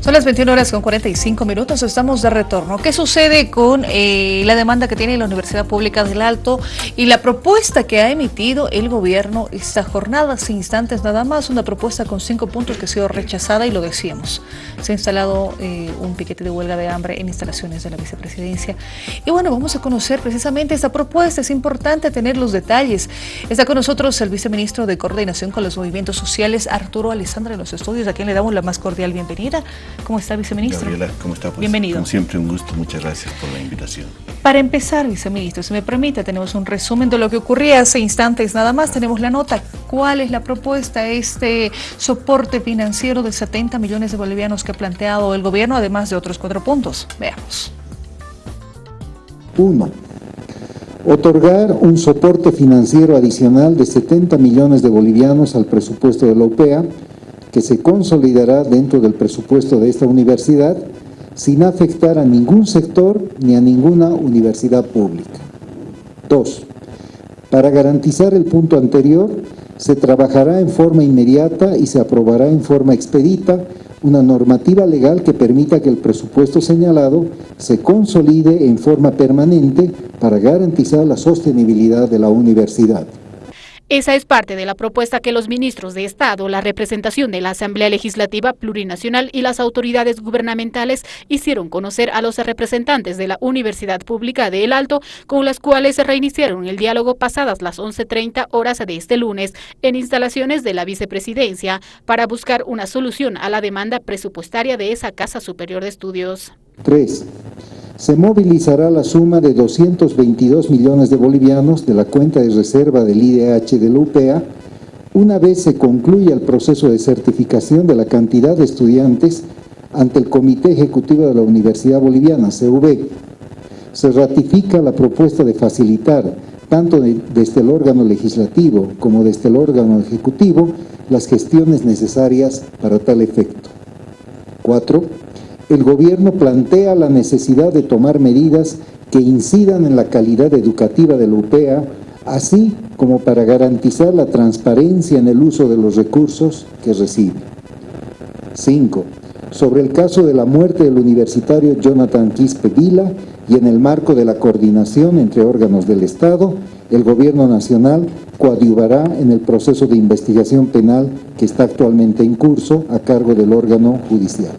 Son las 21 horas con 45 minutos, estamos de retorno. ¿Qué sucede con eh, la demanda que tiene la Universidad Pública del Alto y la propuesta que ha emitido el gobierno esta jornada? Hace instantes nada más, una propuesta con cinco puntos que ha sido rechazada y lo decíamos. Se ha instalado eh, un piquete de huelga de hambre en instalaciones de la vicepresidencia. Y bueno, vamos a conocer precisamente esta propuesta. Es importante tener los detalles. Está con nosotros el viceministro de Coordinación con los Movimientos Sociales, Arturo Alessandra, en los estudios, a quien le damos la más cordial bienvenida. ¿Cómo está, viceministro? Gabriela, ¿cómo está? Pues, Bienvenido. Como siempre, un gusto. Muchas gracias por la invitación. Para empezar, viceministro, si me permite, tenemos un resumen de lo que ocurría hace instantes nada más. Tenemos la nota. ¿Cuál es la propuesta? Este soporte financiero de 70 millones de bolivianos que ha planteado el gobierno, además de otros cuatro puntos. Veamos. Uno, otorgar un soporte financiero adicional de 70 millones de bolivianos al presupuesto de la OPEA que se consolidará dentro del presupuesto de esta universidad sin afectar a ningún sector ni a ninguna universidad pública. Dos, para garantizar el punto anterior, se trabajará en forma inmediata y se aprobará en forma expedita una normativa legal que permita que el presupuesto señalado se consolide en forma permanente para garantizar la sostenibilidad de la universidad. Esa es parte de la propuesta que los ministros de Estado, la representación de la Asamblea Legislativa Plurinacional y las autoridades gubernamentales hicieron conocer a los representantes de la Universidad Pública de El Alto, con las cuales reiniciaron el diálogo pasadas las 11.30 horas de este lunes en instalaciones de la vicepresidencia para buscar una solución a la demanda presupuestaria de esa Casa Superior de Estudios. 3 se movilizará la suma de 222 millones de bolivianos de la cuenta de reserva del IDH de la UPEA una vez se concluya el proceso de certificación de la cantidad de estudiantes ante el Comité Ejecutivo de la Universidad Boliviana, CV. Se ratifica la propuesta de facilitar, tanto desde el órgano legislativo como desde el órgano ejecutivo, las gestiones necesarias para tal efecto. 4 el gobierno plantea la necesidad de tomar medidas que incidan en la calidad educativa de la UPEA, así como para garantizar la transparencia en el uso de los recursos que recibe. 5. Sobre el caso de la muerte del universitario Jonathan Quispe Vila y en el marco de la coordinación entre órganos del Estado, el Gobierno Nacional coadyuvará en el proceso de investigación penal que está actualmente en curso a cargo del órgano judicial.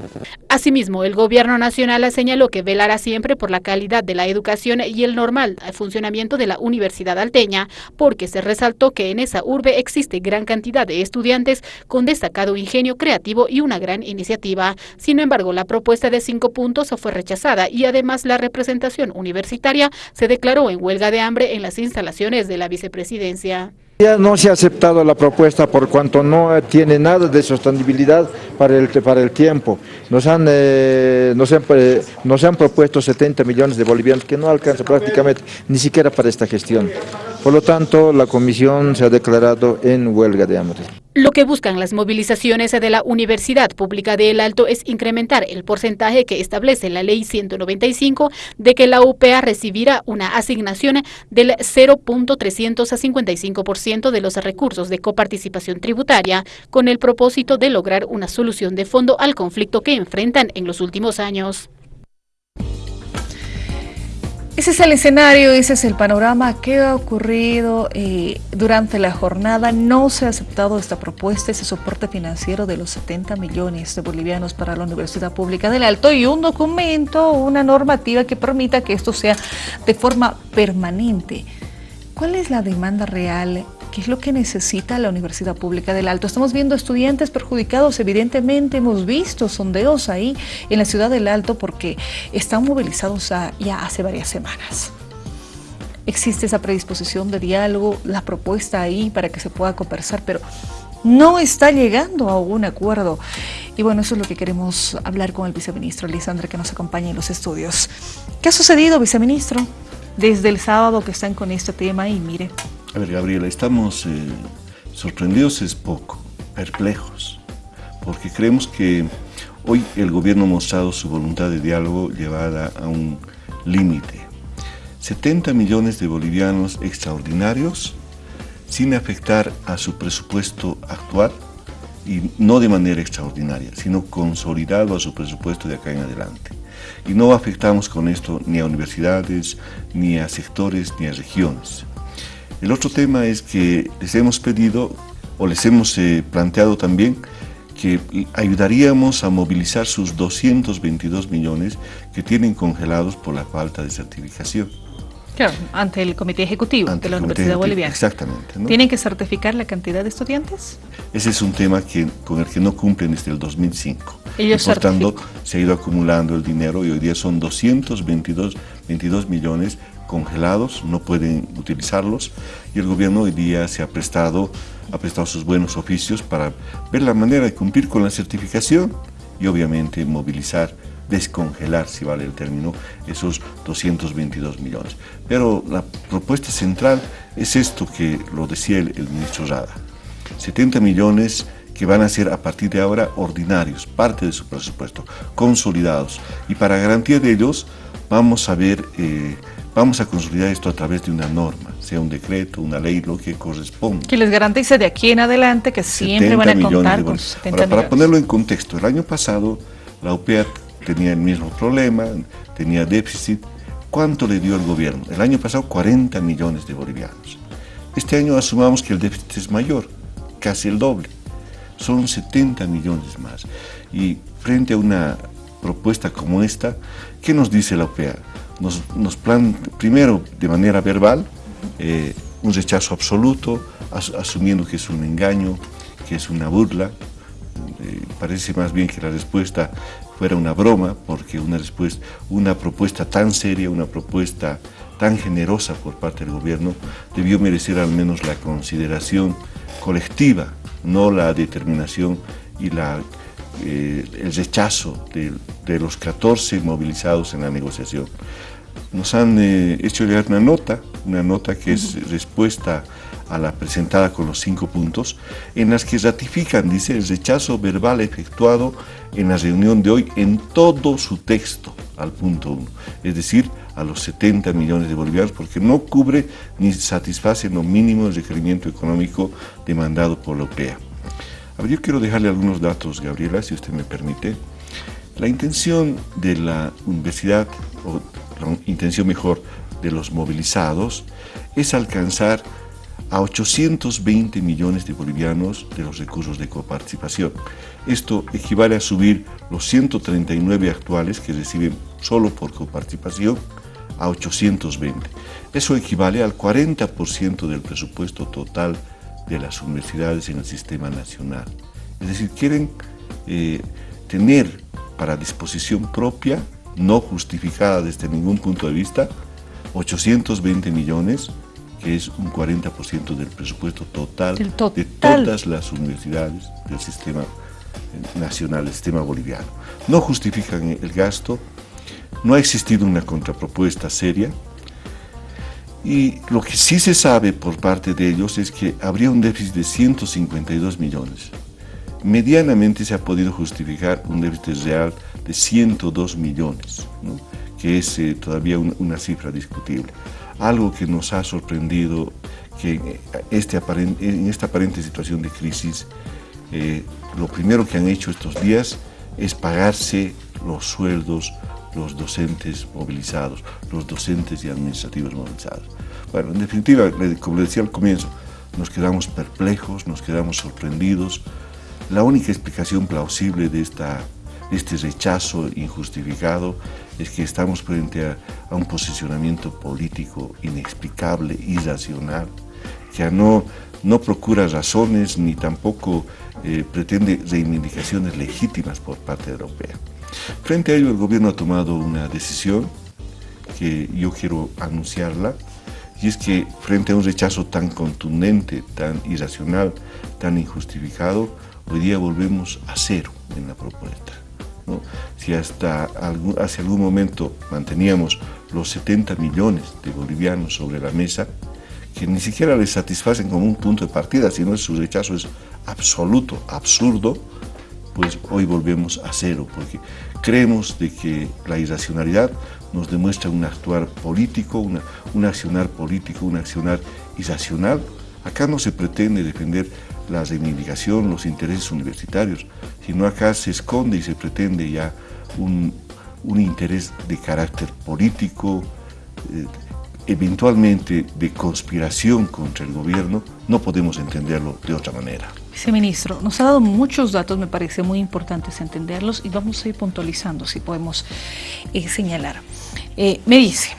Asimismo, el Gobierno Nacional señaló que velará siempre por la calidad de la educación y el normal funcionamiento de la Universidad Alteña, porque se resaltó que en esa urbe existe gran cantidad de estudiantes con destacado ingenio creativo y una gran iniciativa. Sin embargo, la propuesta de cinco puntos fue rechazada y además la representación universitaria se declaró en huelga de hambre en las instalaciones de la vicepresidencia. Ya no se ha aceptado la propuesta por cuanto no tiene nada de sostenibilidad para el, para el tiempo. Nos han, eh, nos, han, eh, nos han propuesto 70 millones de bolivianos que no alcanza prácticamente ni siquiera para esta gestión. Por lo tanto, la comisión se ha declarado en huelga de hambre. Lo que buscan las movilizaciones de la Universidad Pública de El Alto es incrementar el porcentaje que establece la Ley 195 de que la UPA recibirá una asignación del 0.355% de los recursos de coparticipación tributaria con el propósito de lograr una solución de fondo al conflicto que enfrentan en los últimos años. Ese es el escenario, ese es el panorama que ha ocurrido eh, durante la jornada. No se ha aceptado esta propuesta, ese soporte financiero de los 70 millones de bolivianos para la Universidad Pública del Alto y un documento, una normativa que permita que esto sea de forma permanente. ¿Cuál es la demanda real ¿Qué es lo que necesita la Universidad Pública del Alto? Estamos viendo estudiantes perjudicados, evidentemente hemos visto sondeos ahí en la ciudad del Alto porque están movilizados ya hace varias semanas. Existe esa predisposición de diálogo, la propuesta ahí para que se pueda conversar, pero no está llegando a un acuerdo. Y bueno, eso es lo que queremos hablar con el viceministro Lisandra que nos acompaña en los estudios. ¿Qué ha sucedido, viceministro? Desde el sábado que están con este tema y mire, Gabriela, estamos eh, sorprendidos es poco, perplejos, porque creemos que hoy el gobierno ha mostrado su voluntad de diálogo llevada a un límite. 70 millones de bolivianos extraordinarios sin afectar a su presupuesto actual y no de manera extraordinaria, sino consolidado a su presupuesto de acá en adelante. Y no afectamos con esto ni a universidades, ni a sectores, ni a regiones. El otro tema es que les hemos pedido, o les hemos eh, planteado también, que ayudaríamos a movilizar sus 222 millones que tienen congelados por la falta de certificación. Claro, ante el Comité Ejecutivo de la Universidad Boliviana. Exactamente. ¿Tienen que certificar la cantidad de estudiantes? Ese es un tema que, con el que no cumplen desde el 2005. Ellos por tanto, se ha ido acumulando el dinero y hoy día son 222 22 millones congelados, no pueden utilizarlos y el gobierno hoy día se ha prestado, ha prestado sus buenos oficios para ver la manera de cumplir con la certificación y obviamente movilizar descongelar, si vale el término, esos 222 millones. Pero la propuesta central es esto que lo decía el, ministro Rada. 70 millones que van a ser a partir de ahora ordinarios, parte de su presupuesto, consolidados. Y para garantía de ellos vamos a ver, eh, vamos a consolidar esto a través de una norma, sea un decreto, una ley, lo que corresponda. Que les garantice de aquí en adelante que siempre van a contar con 70 Para ponerlo en contexto, el año pasado la UPEA tenía el mismo problema, tenía déficit. ¿Cuánto le dio el gobierno? El año pasado 40 millones de bolivianos. Este año asumamos que el déficit es mayor, casi el doble. Son 70 millones más. Y frente a una propuesta como esta, ¿qué nos dice la OPEA? Nos, nos primero, de manera verbal, eh, un rechazo absoluto, asumiendo que es un engaño, que es una burla. Eh, parece más bien que la respuesta fuera una broma, porque una, respuesta, una propuesta tan seria, una propuesta tan generosa por parte del gobierno, debió merecer al menos la consideración colectiva, no la determinación y la, eh, el rechazo de, los 14 movilizados en la negociación. Nos han eh, hecho llegar una nota, una nota que es respuesta a la presentada con los cinco puntos, en las que ratifican, dice, el rechazo verbal efectuado en la reunión de hoy en todo su texto al punto uno, es decir, a los 70 millones de bolivianos, porque no cubre ni satisface lo mínimo el requerimiento económico demandado por la OPEA. A ver, yo quiero dejarle algunos datos, Gabriela, si usted me permite. La intención de la universidad, o intención mejor de los movilizados, es alcanzar a 820 millones de bolivianos de los recursos de coparticipación. Esto equivale a subir los 139 actuales que reciben solo por coparticipación a 820. Eso equivale al 40% del presupuesto total de las universidades en el sistema nacional. Es decir, quieren eh, tener para disposición propia, no justificada desde ningún punto de vista, 820 millones que es un 40% del presupuesto total, de todas las universidades del sistema nacional, del sistema boliviano. No justifican el gasto, no ha existido una contrapropuesta seria y lo que sí se sabe por parte de ellos es que habría un déficit de 152 millones. Medianamente se ha podido justificar un déficit real de 102 millones, que es eh, todavía una cifra discutible algo que nos ha sorprendido que este en esta aparente situación de crisis, eh, lo primero que han hecho estos días es pagarse los sueldos los docentes movilizados, los docentes y administrativos movilizados. Bueno, en definitiva, como le decía al comienzo, nos quedamos perplejos, nos quedamos sorprendidos. La única explicación plausible de esta este rechazo injustificado es que estamos frente a, un posicionamiento político inexplicable, irracional, que no, no procura razones ni tampoco eh, pretende reivindicaciones legítimas por parte Europea. Frente a ello, el gobierno ha tomado una decisión que yo quiero anunciarla, y es que frente a un rechazo tan contundente, tan irracional, tan injustificado, hoy día volvemos a cero en la propuesta. Si hasta hace algún momento manteníamos los 70 millones de bolivianos sobre la mesa, que ni siquiera les satisfacen como un punto de partida, sino su rechazo es absoluto, absurdo, pues hoy volvemos a cero, porque creemos de que la irracionalidad nos demuestra un actuar político, una, un accionar político, un accionar irracional. Acá no se pretende defender la reivindicación, los intereses universitarios, sino acá se esconde y se pretende ya un, interés de carácter político, eh, eventualmente de conspiración contra el gobierno, no podemos entenderlo de otra manera. Viceministro, nos ha dado muchos datos, me parece muy importantes entenderlos y vamos a ir puntualizando si podemos eh, señalar. Eh, me dice,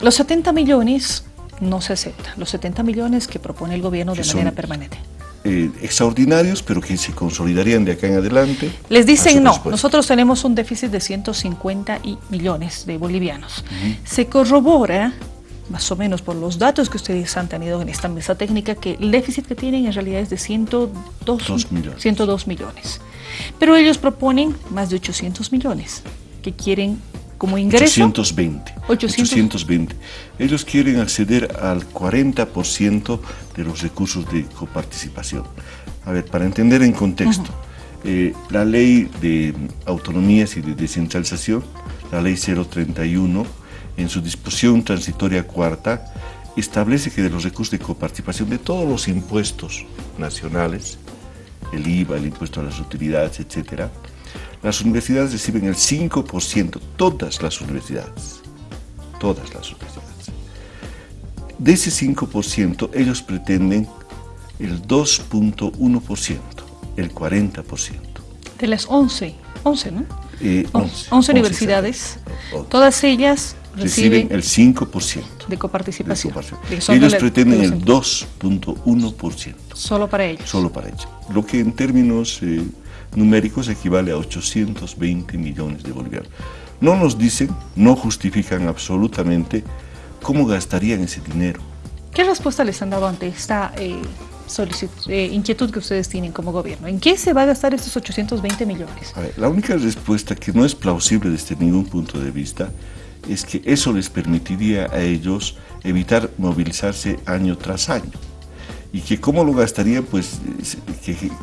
los 70 millones no se aceptan, los 70 millones que propone el gobierno de manera permanente. Eh, extraordinarios, pero que se consolidarían de acá en adelante. Les dicen no, nosotros tenemos un déficit de 150 millones de bolivianos. Se corrobora más o menos por los datos que ustedes han tenido en esta mesa técnica, que el déficit que tienen en realidad es de 102 millones. 102 millones. Pero ellos proponen más de 800 millones que quieren como ingreso. 820. 820. Ellos quieren acceder al 40% de los recursos de coparticipación. A ver, para entender en contexto, eh, la ley de autonomías y de descentralización, la ley 031, en su disposición transitoria cuarta, establece que de los recursos de coparticipación de todos los impuestos nacionales, el IVA, el impuesto a las utilidades, etcétera, las universidades reciben el 5%, todas las universidades, todas las universidades. De ese 5%, ellos pretenden el 2.1%, el 40%. De las 11, 11, ¿no? 11, eh, universidades, todas ellas reciben, el 5% de coparticipación. Ellos pretenden el 2.1%. Solo para ellos. Solo para ellos. Lo que en términos eh, numéricos equivale a 820 millones de bolivianos. No nos dicen, no justifican absolutamente cómo gastarían ese dinero. ¿Qué respuesta les han dado ante esta eh, eh, inquietud que ustedes tienen como gobierno? ¿En qué se va a gastar estos 820 millones? la única respuesta que no es plausible desde ningún punto de vista es que eso les permitiría a ellos evitar movilizarse año tras año. Y que cómo lo gastarían, pues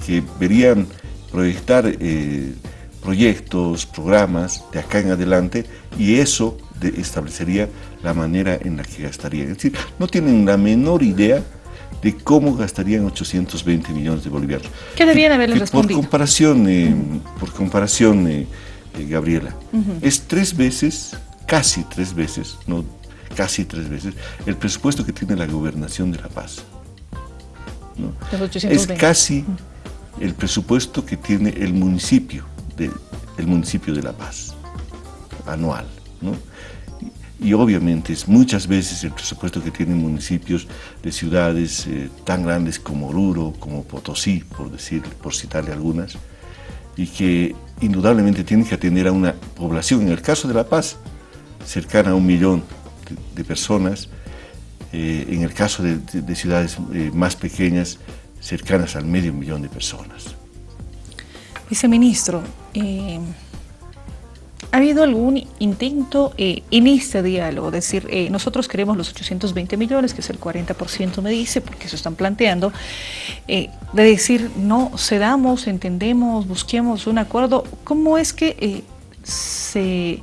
que, verían proyectar eh, proyectos, programas de acá en adelante y eso establecería la manera en la que gastarían. Es decir, no tienen la menor idea de cómo gastarían 820 millones de bolivianos. ¿Qué deberían haberles respondido? Por comparación, eh, por comparación eh, Gabriela, es tres veces casi tres veces, no casi tres veces, el presupuesto que tiene la gobernación de La Paz. Es casi el presupuesto que tiene el municipio de, municipio de La Paz, anual. Y, obviamente es muchas veces el presupuesto que tienen municipios de ciudades eh, tan grandes como Oruro, como Potosí, por, decir, por citarle algunas, y que indudablemente tienen que atender a una población, en el caso de La Paz, cercana a un millón de, personas, eh, en el caso de, ciudades eh, más pequeñas, cercanas al medio millón de personas. Viceministro, eh, ¿ha habido algún intento en este diálogo? Es decir, nosotros queremos los 820 millones, que es el 40% me dice, porque eso están planteando, de decir, no, cedamos, entendemos, busquemos un acuerdo. ¿Cómo es que se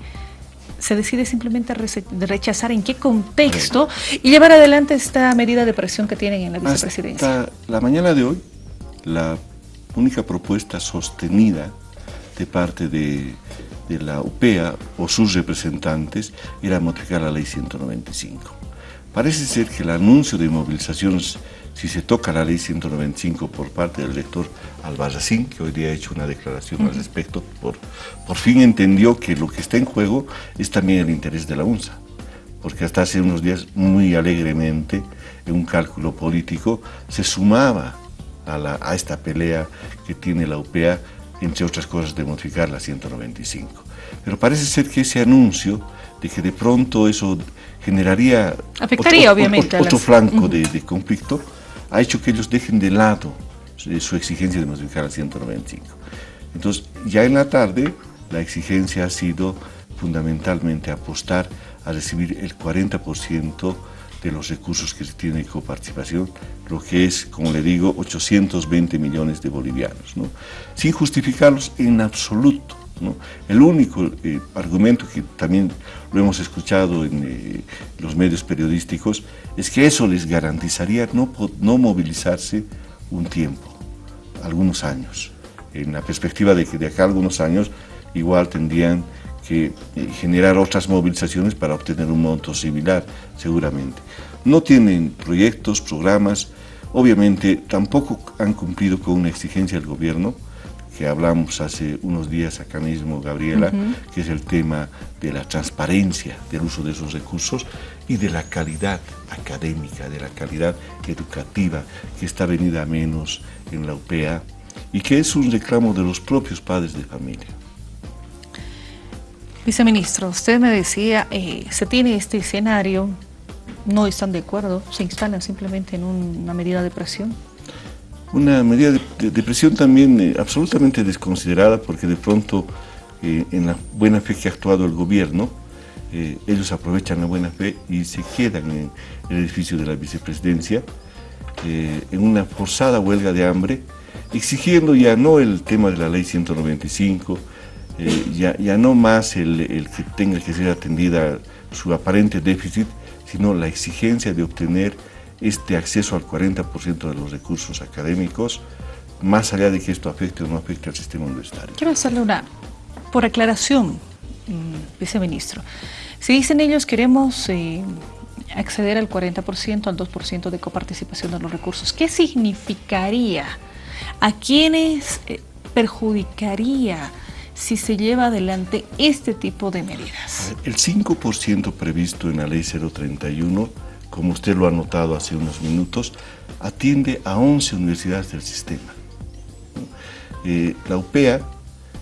se decide simplemente rechazar en qué contexto y llevar adelante esta medida de presión que tienen en la vicepresidencia. la mañana de hoy, la única propuesta sostenida de parte de, de la UPEA o sus representantes era modificar la ley 195. Parece ser que el anuncio de movilizaciones si se toca la ley 195 por parte del rector Albarracín, que hoy día ha hecho una declaración al respecto, por, por fin entendió que lo que está en juego es también el interés de la UNSA, porque hasta hace unos días muy alegremente, en un cálculo político, se sumaba a, a esta pelea que tiene la UPEA, entre otras cosas, de modificar la 195. Pero parece ser que ese anuncio de que de pronto eso generaría Afectaría, otro, obviamente, otro, flanco de, de conflicto, ha hecho que ellos dejen de lado su exigencia de modificar el 195. Entonces, ya en la tarde, la exigencia ha sido fundamentalmente apostar a recibir el 40% de los recursos que se tiene de coparticipación, lo que es, como le digo, 820 millones de bolivianos, ¿no? sin justificarlos en absoluto. El único eh, argumento que también lo hemos escuchado en eh, los medios periodísticos es que eso les garantizaría no, movilizarse un tiempo, algunos años. En la perspectiva de que de acá algunos años igual tendrían que eh, generar otras movilizaciones para obtener un monto similar, seguramente. No tienen proyectos, programas, obviamente tampoco han cumplido con una exigencia del gobierno, que hablamos hace unos días acá mismo, Gabriela, que es el tema de la transparencia del uso de esos recursos y de la calidad académica, de la calidad educativa que está venida a menos en la UPEA y que es un reclamo de los propios padres de familia. Viceministro, usted me decía, eh, se tiene este escenario, no están de acuerdo, se instalan simplemente en una medida de presión. Una medida de, presión también eh, absolutamente desconsiderada porque de pronto eh, en la buena fe que ha actuado el gobierno, ellos aprovechan la buena fe y se quedan en el edificio de la vicepresidencia en una forzada huelga de hambre, exigiendo ya no el tema de la ley 195, eh, ya, no más el, que tenga que ser atendida su aparente déficit, sino la exigencia de obtener este acceso al 40% de los recursos académicos, más allá de que esto afecte o no afecte al sistema universitario. Quiero hacerle una, por aclaración, mm, viceministro. Si dicen ellos queremos eh, acceder al 40%, al 2% de coparticipación de los recursos, ¿qué significaría? ¿A quiénes eh, perjudicaría? si se lleva adelante este tipo de medidas? El 5% previsto en la ley 031, como usted lo ha notado hace unos minutos, atiende a 11 universidades del sistema. Eh, la UPEA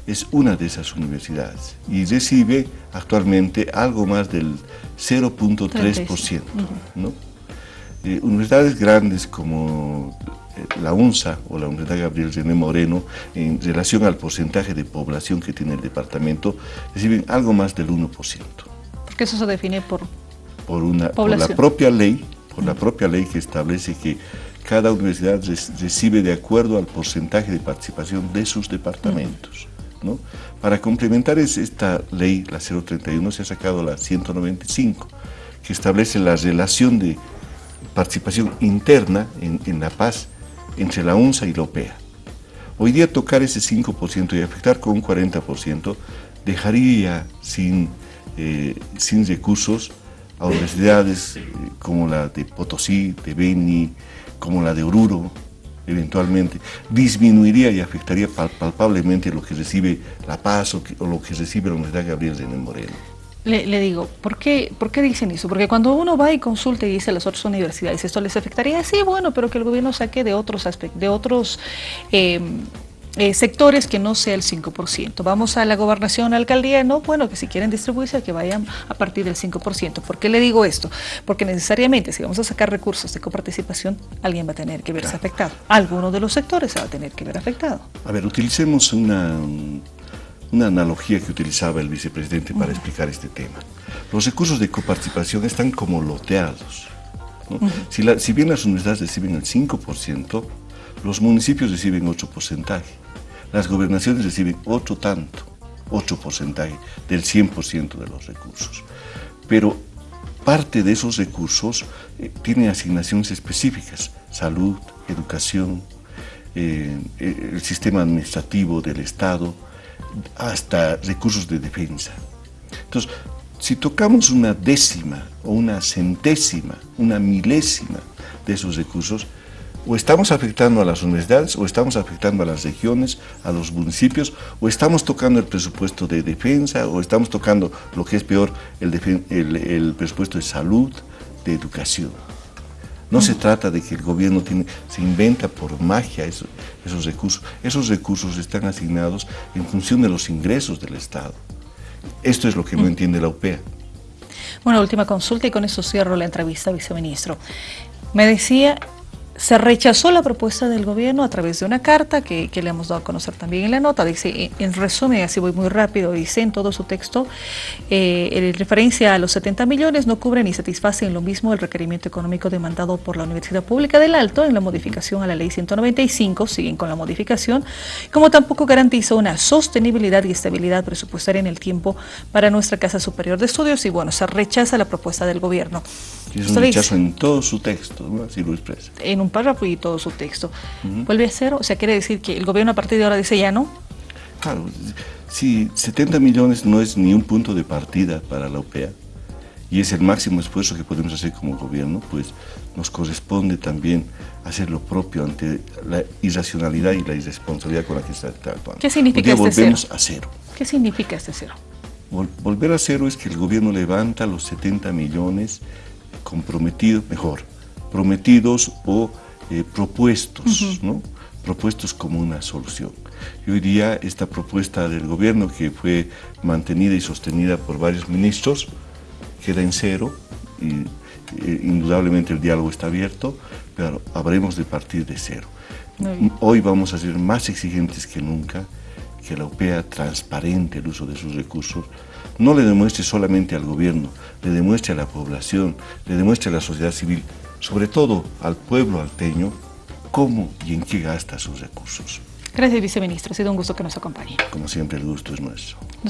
es una de esas universidades y recibe actualmente algo más del 0.3%. ¿no? Eh, universidades grandes como la UNSA o la Universidad Gabriel René Moreno, en relación al porcentaje de población que tiene el departamento, reciben algo más del 1%. Porque eso se define por, por, una, por la propia ley, por la propia ley que establece que cada universidad recibe de acuerdo al porcentaje de participación de sus departamentos. ¿no? Para complementar esta ley, la 031, se ha sacado la 195, que establece la relación de participación interna en, en La Paz entre la UNSA y la OPEA. Hoy día tocar ese 5% y afectar con un 40% dejaría sin, eh, sin recursos a universidades eh, como la de Potosí, de Beni, como la de Oruro, eventualmente, disminuiría y afectaría palpablemente lo que recibe La Paz o, lo que recibe la Universidad Gabriel de Moreno. Le, digo, ¿por qué, ¿por qué dicen eso? Porque cuando uno va y consulta y dice a las otras universidades, ¿esto les afectaría? Sí, bueno, pero que el gobierno saque de otros aspectos, de otros eh, eh, sectores que no sea el 5%. Vamos a la gobernación, a la alcaldía, no, bueno, que si quieren distribuirse, que vayan a partir del 5%. ¿Por qué le digo esto? Porque necesariamente, si vamos a sacar recursos de coparticipación, alguien va a tener que verse afectado. Alguno de los sectores se va a tener que ver afectado. A ver, utilicemos una una analogía que utilizaba el vicepresidente para explicar este tema. Los recursos de coparticipación están como loteados. si, bien las universidades reciben el 5%, los municipios reciben 8%, las gobernaciones reciben otro tanto, 8% del 100% de los recursos. Pero parte de esos recursos eh, tiene asignaciones específicas, salud, educación, eh, eh, el sistema administrativo del Estado, hasta recursos de defensa. Entonces, si tocamos una décima o una centésima, una milésima de esos recursos, o estamos afectando a las universidades, o estamos afectando a las regiones, a los municipios, o estamos tocando el presupuesto de defensa, o estamos tocando, lo que es peor, el, presupuesto de salud, de educación. No se trata de que el gobierno tiene, se inventa por magia esos, esos recursos. Esos recursos están asignados en función de los ingresos del Estado. Esto es lo que no entiende la UPEA. Bueno, última consulta y con eso cierro la entrevista, viceministro. Me decía se rechazó la propuesta del gobierno a través de una carta que, le hemos dado a conocer también en la nota. Dice, en resumen, así voy muy rápido, dice en todo su texto, eh, en referencia a los 70 millones no cubren ni satisfacen lo mismo el requerimiento económico demandado por la Universidad Pública del Alto en la modificación a la Ley 195, siguen con la modificación, como tampoco garantiza una sostenibilidad y estabilidad presupuestaria en el tiempo para nuestra Casa Superior de Estudios y bueno, se rechaza la propuesta del gobierno. Es un rechazo en todo su texto, ¿no? así lo expresa. En un párrafo y todo su texto. ¿Vuelve a cero? O sea, quiere decir que el gobierno a partir de ahora dice ya no. Claro, si 70 millones no es ni un punto de partida para la OPEA y es el máximo esfuerzo que podemos hacer como gobierno, pues nos corresponde también hacer lo propio ante la irracionalidad y la irresponsabilidad con la que está actuando. ¿Qué significa este volvemos a cero. ¿Qué significa este cero? volver a cero es que el gobierno levanta los 70 millones comprometidos, mejor, prometidos o eh, propuestos, ¿no? propuestos como una solución. Y hoy día esta propuesta del gobierno que fue mantenida y sostenida por varios ministros queda en cero y eh, indudablemente el diálogo está abierto, pero habremos de partir de cero. Hoy vamos a ser más exigentes que nunca, que la OPEA transparente el uso de sus recursos, no le demuestre solamente al gobierno, le demuestre a la población, le demuestre a la sociedad civil, sobre todo al pueblo alteño, cómo y en qué gasta sus recursos. Gracias, viceministro. Ha sido un gusto que nos acompañe. Como siempre, el gusto es nuestro.